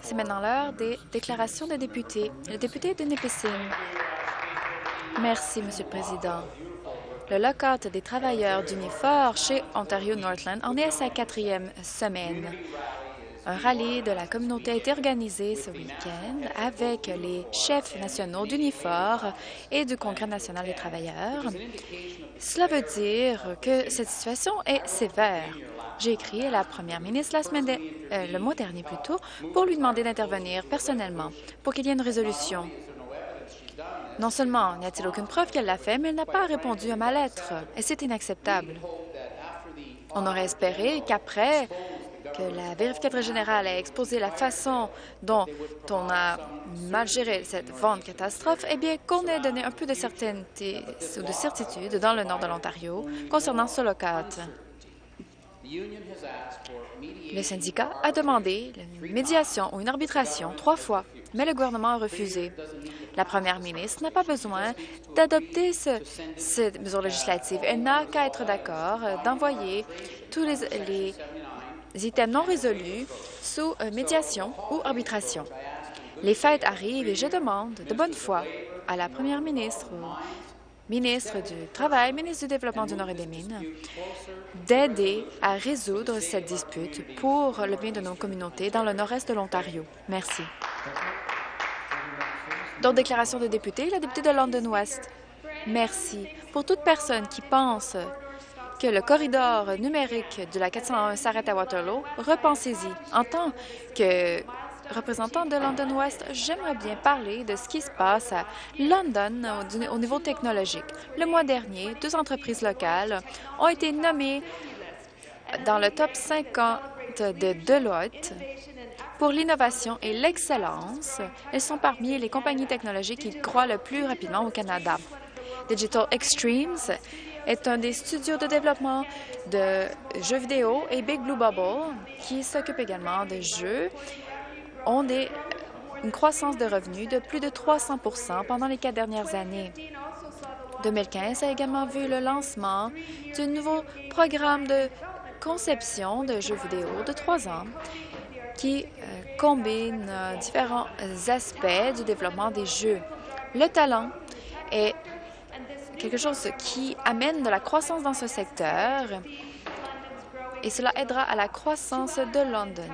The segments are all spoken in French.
C'est maintenant l'heure des déclarations des députés. Le député de Nipissing. Merci, Monsieur le Président. Le lockout des travailleurs d'Unifor chez Ontario Northland en est à sa quatrième semaine. Un rallye de la communauté a été organisé ce week-end avec les chefs nationaux d'Unifor et du Congrès national des travailleurs. Cela veut dire que cette situation est sévère. J'ai écrit à la première ministre la semaine euh, le mois dernier plutôt pour lui demander d'intervenir personnellement pour qu'il y ait une résolution. Non seulement n'y a-t-il aucune preuve qu'elle l'a fait, mais elle n'a pas répondu à ma lettre, et c'est inacceptable. On aurait espéré qu'après que la vérificatrice générale a exposé la façon dont on a mal géré cette vente catastrophe, eh bien, qu'on ait donné un peu de certainté ou de certitude dans le nord de l'Ontario concernant ce lockout. Le syndicat a demandé une médiation ou une arbitration trois fois, mais le gouvernement a refusé. La première ministre n'a pas besoin d'adopter ce, cette mesure législative. Elle n'a qu'à être d'accord d'envoyer tous les, les items non résolus sous euh, médiation ou arbitration. Les fêtes arrivent et je demande de bonne foi à la première ministre, ministre du Travail, ministre du Développement du Nord et des Mines, d'aider à résoudre cette dispute pour le bien de nos communautés dans le nord-est de l'Ontario. Merci. D'autres déclarations de députés, la députée de London West. Merci. Pour toute personne qui pense que le corridor numérique de la 401 s'arrête à Waterloo, repensez-y. En tant que représentant de London West, j'aimerais bien parler de ce qui se passe à London au niveau technologique. Le mois dernier, deux entreprises locales ont été nommées dans le top 50 de Deloitte pour l'innovation et l'excellence. Elles sont parmi les compagnies technologiques qui croient le plus rapidement au Canada. Digital Extremes est un des studios de développement de jeux vidéo et Big Blue Bubble, qui s'occupe également de jeux, ont une croissance de revenus de plus de 300% pendant les quatre dernières années. 2015 a également vu le lancement d'un nouveau programme de conception de jeux vidéo de trois ans qui euh, combine euh, différents aspects du développement des jeux. Le talent est quelque chose qui amène de la croissance dans ce secteur et cela aidera à la croissance de London.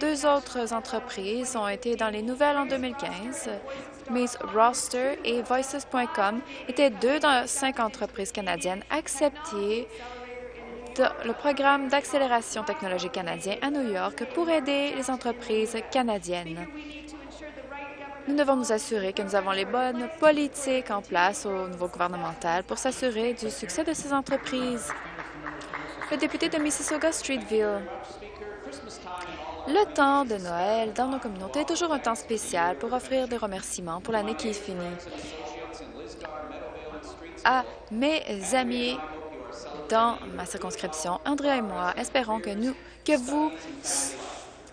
Deux autres entreprises ont été dans les nouvelles en 2015. Miss Roster et Voices.com étaient deux dans cinq entreprises canadiennes acceptées le programme d'accélération technologique canadien à New York pour aider les entreprises canadiennes. Nous devons nous assurer que nous avons les bonnes politiques en place au niveau gouvernemental pour s'assurer du succès de ces entreprises. Le député de Mississauga-Streetville. Le temps de Noël dans nos communautés est toujours un temps spécial pour offrir des remerciements pour l'année qui finit. À mes amis dans ma circonscription, Andrea et moi espérons que vous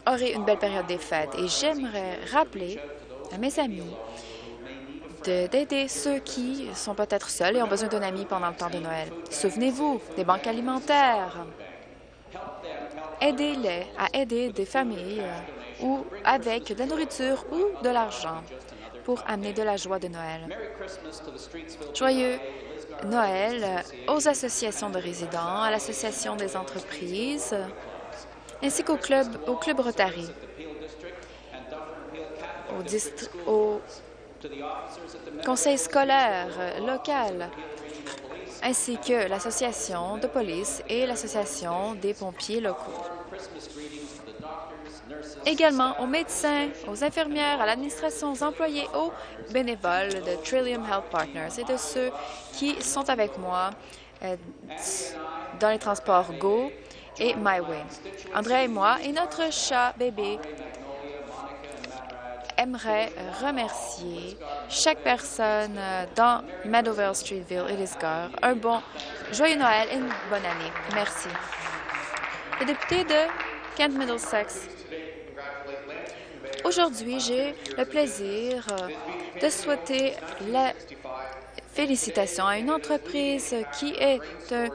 aurez une belle période des fêtes. Et j'aimerais rappeler à mes amis d'aider ceux qui sont peut-être seuls et ont besoin d'un ami pendant le temps de Noël. Souvenez-vous des banques alimentaires. Aidez-les à aider des familles euh, ou avec de la nourriture ou de l'argent pour amener de la joie de Noël. Joyeux Noël aux associations de résidents, à l'Association des entreprises, ainsi qu'au club, au club Rotary au, conseil scolaire local, ainsi que l'association de police et l'association des pompiers locaux. Également aux médecins, aux infirmières, à l'administration, aux employés, aux bénévoles de Trillium Health Partners et de ceux qui sont avec moi euh, dans les transports Go et MyWay. André et moi et notre chat bébé aimerait remercier chaque personne dans Meadowvale, Streetville et Lisgar. Un bon joyeux Noël et une bonne année. Merci. Le député de Kent Middlesex. Aujourd'hui, j'ai le plaisir euh, de souhaiter la félicitation à une entreprise qui est un,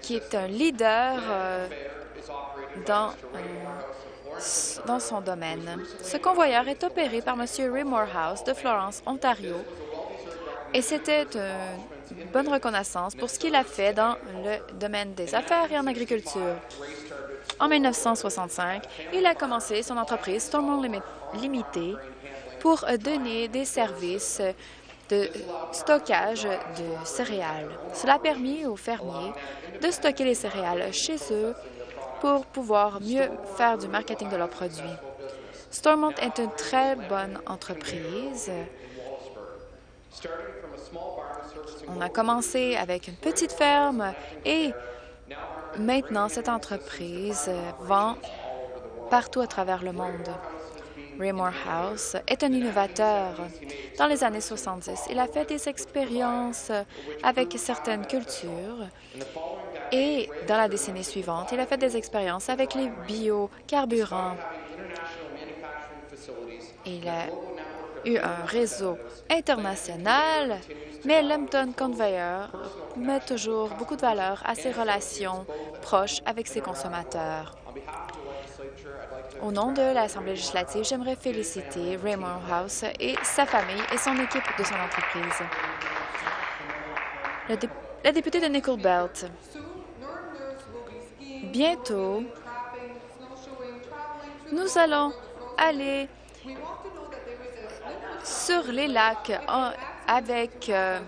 qui est un leader euh, dans dans son domaine. Ce convoyeur est opéré par M. Ray Morehouse de Florence, Ontario, et c'était bonne reconnaissance pour ce qu'il a fait dans le domaine des affaires et en agriculture. En 1965, il a commencé son entreprise Stormont Limited pour donner des services de stockage de céréales. Cela a permis aux fermiers de stocker les céréales chez eux pour pouvoir mieux faire du marketing de leurs produits. Stormont est une très bonne entreprise. On a commencé avec une petite ferme et maintenant cette entreprise vend partout à travers le monde. Raymore House est un innovateur. Dans les années 70, il a fait des expériences avec certaines cultures et dans la décennie suivante, il a fait des expériences avec les biocarburants. Il a eu un réseau international, mais Lambton Conveyor met toujours beaucoup de valeur à ses relations proches avec ses consommateurs. Au nom de l'Assemblée législative, j'aimerais féliciter Raymond House et sa famille et son équipe de son entreprise. La, députée de Nickel Belt. Bientôt, nous allons aller sur les lacs avec euh,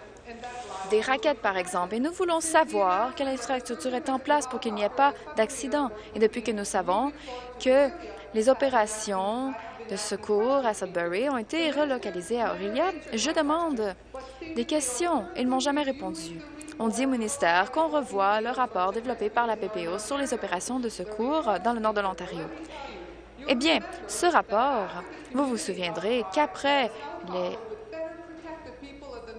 des raquettes, par exemple, et nous voulons savoir quelle infrastructure est en place pour qu'il n'y ait pas d'accident. Et depuis que nous savons que les opérations de secours à Sudbury ont été relocalisées à Aurelia. Je demande des questions. Ils m'ont jamais répondu. On dit au ministère qu'on revoit le rapport développé par la PPO sur les opérations de secours dans le nord de l'Ontario. Eh bien, ce rapport, vous vous souviendrez qu'après les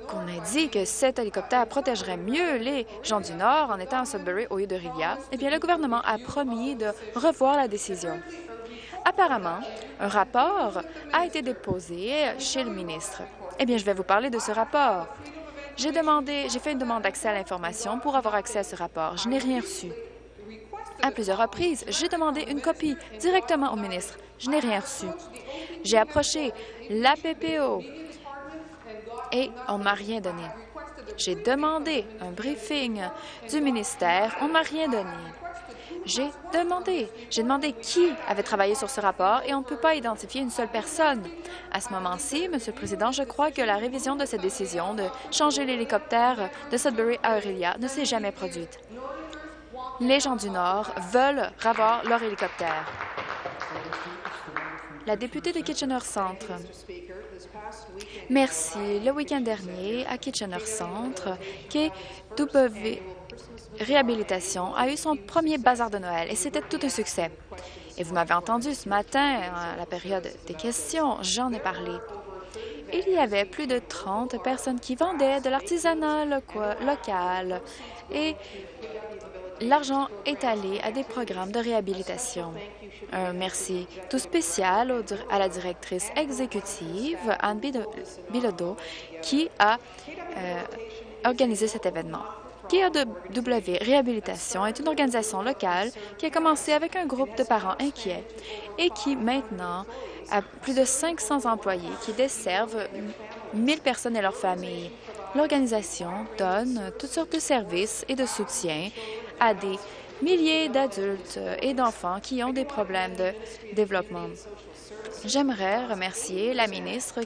qu'on a dit que cet hélicoptère protégerait mieux les gens du Nord en étant à Sudbury au lieu de Rivière, eh bien, le gouvernement a promis de revoir la décision. Apparemment, un rapport a été déposé chez le ministre. Eh bien, je vais vous parler de ce rapport. J'ai demandé, j'ai fait une demande d'accès à l'information pour avoir accès à ce rapport. Je n'ai rien reçu. À plusieurs reprises, j'ai demandé une copie directement au ministre. Je n'ai rien reçu. J'ai approché la PPO et on ne m'a rien donné. J'ai demandé un briefing du ministère, on ne m'a rien donné. J'ai demandé. J'ai demandé qui avait travaillé sur ce rapport et on ne peut pas identifier une seule personne. À ce moment-ci, Monsieur le Président, je crois que la révision de cette décision de changer l'hélicoptère de Sudbury à Aurelia ne s'est jamais produite. Les gens du Nord veulent revoir leur hélicoptère. La députée de Kitchener Centre. Merci. Le week-end dernier, à Kitchener Centre, KW réhabilitation a eu son premier bazar de Noël et c'était tout un succès. Et vous m'avez entendu ce matin, à la période des questions, j'en ai parlé. Il y avait plus de 30 personnes qui vendaient de l'artisanat local et l'argent est allé à des programmes de réhabilitation. Un merci tout spécial à la directrice exécutive, Anne Bilodeau, qui a euh, organisé cet événement. KAW Réhabilitation est une organisation locale qui a commencé avec un groupe de parents inquiets et qui maintenant a plus de 500 employés qui desservent 1000 personnes et leurs familles. L'organisation donne toutes sortes de services et de soutien à des milliers d'adultes et d'enfants qui ont des problèmes de développement. J'aimerais remercier la ministre.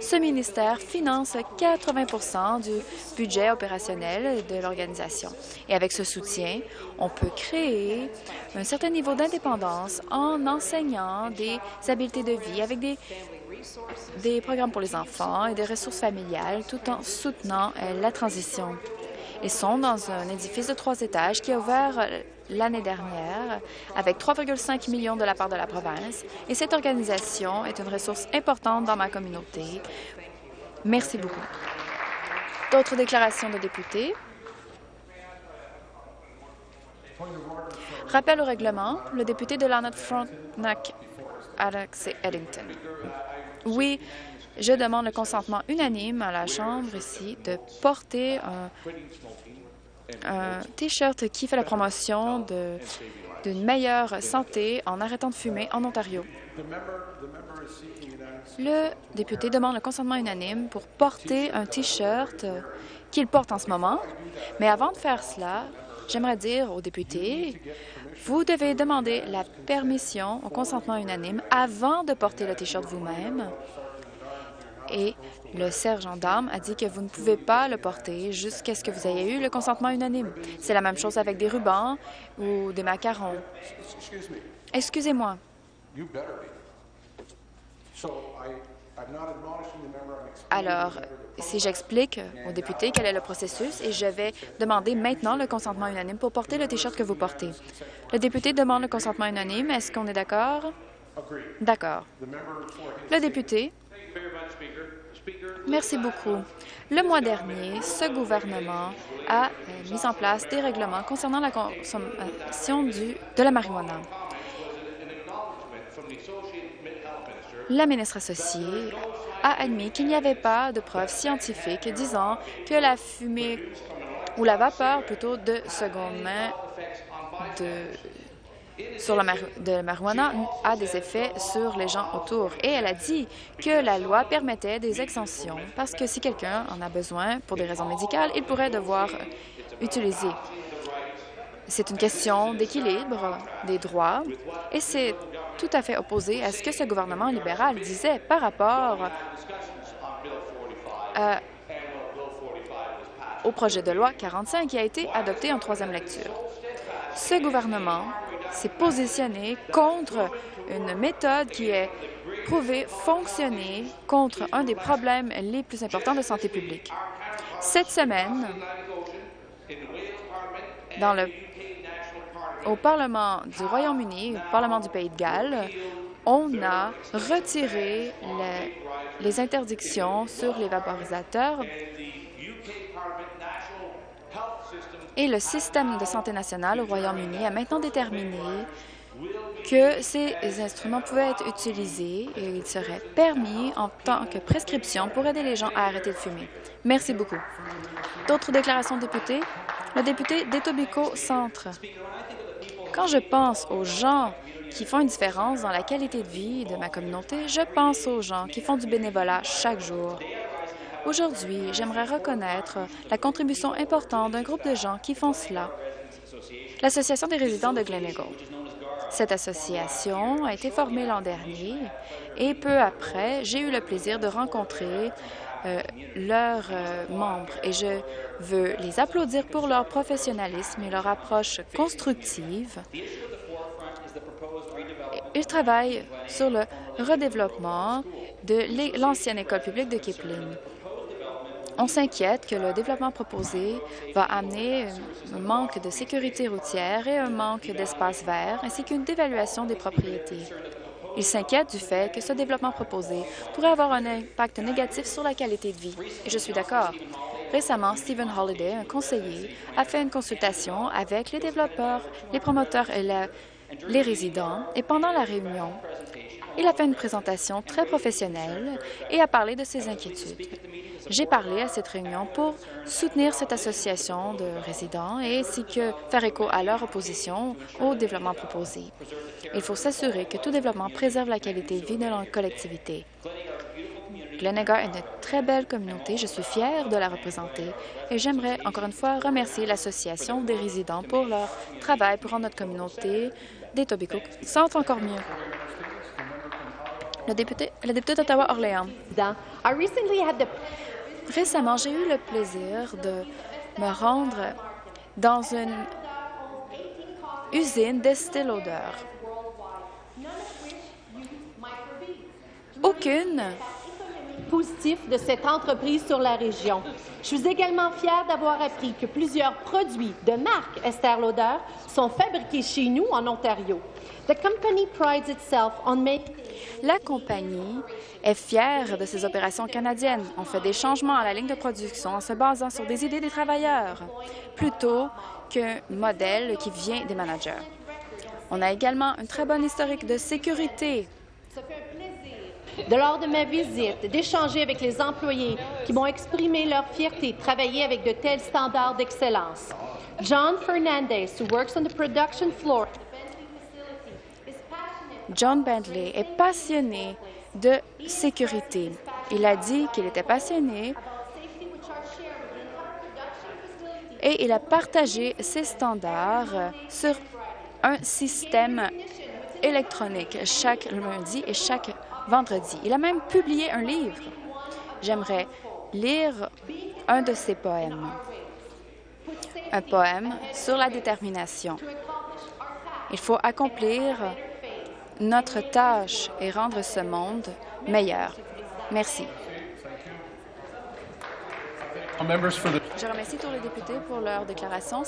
Ce ministère finance 80% du budget opérationnel de l'organisation. Et avec ce soutien, on peut créer un certain niveau d'indépendance en enseignant des habiletés de vie avec des, programmes pour les enfants et des ressources familiales tout en soutenant euh, la transition. Ils sont dans un édifice de trois étages qui a ouvert euh, l'année dernière avec 3,5 millions de la part de la province et cette organisation est une ressource importante dans ma communauté. Merci beaucoup. D'autres déclarations de députés? Rappel au règlement, le député de Lanark Frontenac, Alex Eddington. Oui, je demande le consentement unanime à la Chambre ici de porter un T-shirt qui fait la promotion d'une meilleure santé en arrêtant de fumer en Ontario. Le député demande le consentement unanime pour porter un T-shirt qu'il porte en ce moment. Mais avant de faire cela, j'aimerais dire aux députés, vous devez demander la permission au consentement unanime avant de porter le T-shirt vous-même. Et le sergent d'armes a dit que vous ne pouvez pas le porter jusqu'à ce que vous ayez eu le consentement unanime. C'est la même chose avec des rubans ou des macarons. Excusez-moi. Alors, si j'explique aux députés quel est le processus et je vais demander maintenant le consentement unanime pour porter le T-shirt que vous portez. Le député demande le consentement unanime. Est-ce qu'on est, d'accord? D'accord. Le député. Merci beaucoup. Le mois dernier, ce gouvernement a euh, mis en place des règlements concernant la consommation du, de la marijuana. La ministre associée a admis qu'il n'y avait pas de preuves scientifiques disant que la fumée ou la vapeur plutôt de seconde main de, sur la de marijuana a des effets sur les gens autour. Et elle a dit que la loi permettait des exemptions parce que si quelqu'un en a besoin pour des raisons médicales, il pourrait devoir utiliser. C'est une question d'équilibre des droits et c'est tout à fait opposé à ce que ce gouvernement libéral disait par rapport euh, au projet de loi 45 qui a été adopté en troisième lecture. Ce gouvernement s'est positionné contre une méthode qui est prouvée fonctionner contre un des problèmes les plus importants de santé publique. Cette semaine, au Parlement du Royaume-Uni, au Parlement du Pays de Galles, on a retiré les, interdictions sur les vaporisateurs et le système de santé nationale au Royaume-Uni a maintenant déterminé que ces instruments pouvaient être utilisés et ils seraient permis en tant que prescription pour aider les gens à arrêter de fumer. Merci beaucoup. D'autres déclarations de députés? Le député d'Etobicoke Centre. Quand je pense aux gens qui font une différence dans la qualité de vie de ma communauté, je pense aux gens qui font du bénévolat chaque jour. Aujourd'hui, j'aimerais reconnaître la contribution importante d'un groupe de gens qui font cela, l'Association des résidents de Gleneagle. Cette association a été formée l'an dernier et peu après, j'ai eu le plaisir de rencontrer euh, leurs euh, membres et je veux les applaudir pour leur professionnalisme et leur approche constructive. Ils travaillent sur le redéveloppement de l'ancienne école publique de Kipling. On s'inquiète que le développement proposé va amener un manque de sécurité routière et un manque d'espace vert, ainsi qu'une dévaluation des propriétés. Il s'inquiète du fait que ce développement proposé pourrait avoir un impact négatif sur la qualité de vie, et je suis d'accord. Récemment, Stephen Holliday, un conseiller, a fait une consultation avec les développeurs, les promoteurs et les résidents, et pendant la réunion, il a fait une présentation très professionnelle et a parlé de ses inquiétudes. J'ai parlé à cette réunion pour soutenir cette association de résidents ainsi que faire écho à leur opposition au développement proposé. Il faut s'assurer que tout développement préserve la qualité de vie de la collectivité. Glenegar est une très belle communauté. Je suis fière de la représenter et j'aimerais encore une fois remercier l'Association des résidents pour leur travail pour rendre notre communauté des Tobicook sente encore mieux. Le député, le député d'Ottawa-Orléans. Récemment, j'ai eu le plaisir de me rendre dans une usine d'Estée Lauder. Aucune positif de cette entreprise sur la région. Je suis également fière d'avoir appris que plusieurs produits de marque Estée Lauder sont fabriqués chez nous en Ontario. The company prides itself on making la compagnie est fière de ses opérations canadiennes. On fait des changements à la ligne de production en se basant sur des idées des travailleurs, plutôt qu'un modèle qui vient des managers. On a également une très bonne historique de sécurité. De lors de ma visite, d'échanger avec les employés qui m'ont exprimé leur fierté de travailler avec de tels standards d'excellence. John Fernandez, who works on the production floor, John Bentley est passionné de sécurité. Il a dit qu'il était passionné et il a partagé ses standards sur un système électronique chaque lundi et chaque vendredi. Il a même publié un livre. J'aimerais lire un de ses poèmes, un poème sur la détermination. Il faut accomplir notre tâche et rendre ce monde meilleur. Merci. Je remercie tous les députés pour leur déclaration.